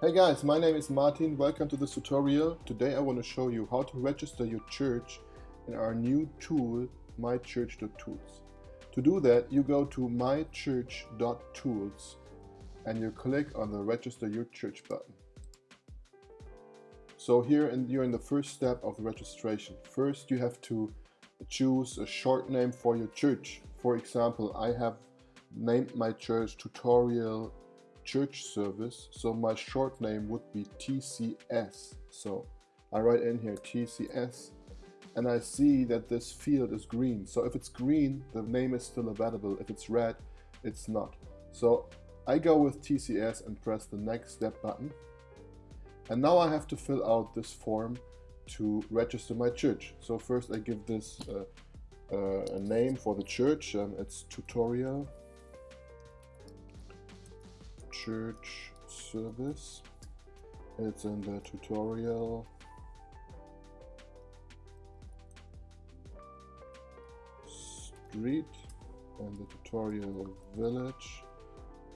Hey guys, my name is Martin. Welcome to this tutorial. Today I want to show you how to register your church in our new tool, mychurch.tools. To do that, you go to mychurch.tools and you click on the register your church button. So here in, you're in the first step of registration. First you have to choose a short name for your church. For example, I have named my church tutorial church service. So my short name would be TCS. So I write in here TCS and I see that this field is green. So if it's green, the name is still available. If it's red, it's not. So I go with TCS and press the next step button. And now I have to fill out this form to register my church. So first I give this uh, uh, a name for the church. Um, it's tutorial church service. It's in the tutorial street and the tutorial village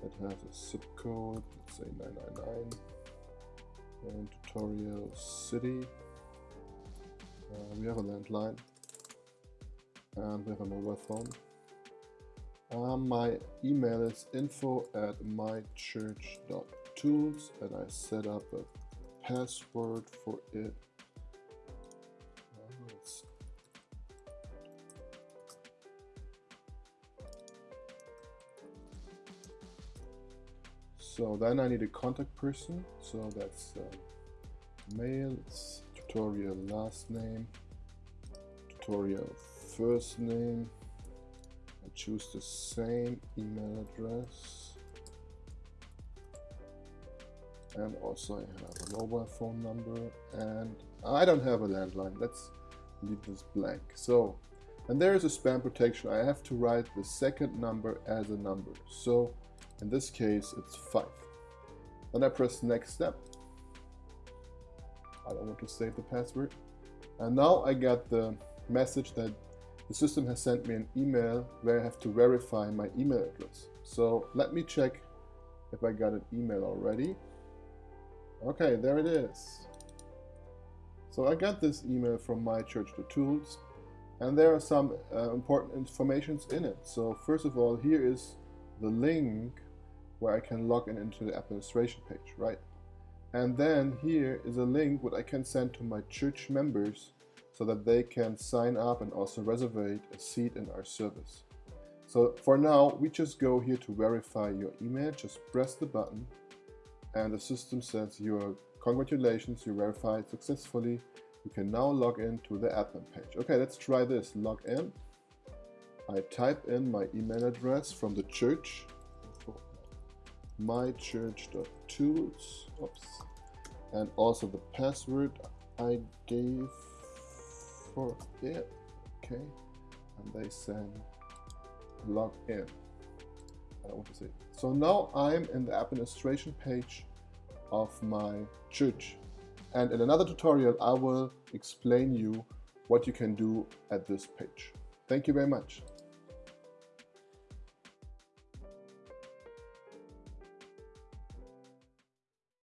that has a zip code, let's say 999 and tutorial city. Uh, we have a landline and we have a mobile phone. Um, my email is info at mychurch.tools and I set up a password for it. so then I need a contact person. So that's uh, mail, tutorial last name, tutorial first name, I choose the same email address. And also I have a mobile phone number and I don't have a landline. Let's leave this blank. So and there is a spam protection. I have to write the second number as a number. So in this case it's 5 then I press next step. I don't want to save the password. And now I get the message that the system has sent me an email where I have to verify my email address. So let me check if I got an email already. Okay, there it is. So I got this email from mychurch.tools and there are some uh, important informations in it. So first of all, here is the link where I can log in into the administration page, right? And then here is a link what I can send to my church members so that they can sign up and also reserve a seat in our service. So for now, we just go here to verify your email, just press the button and the system says your congratulations, you verified successfully. You can now log in to the admin page. Okay, let's try this. Log in. I type in my email address from the church, mychurch.tools, oops, and also the password I gave for it okay? And they send log in. I don't want to say so now I'm in the administration page of my church. And in another tutorial I will explain you what you can do at this page. Thank you very much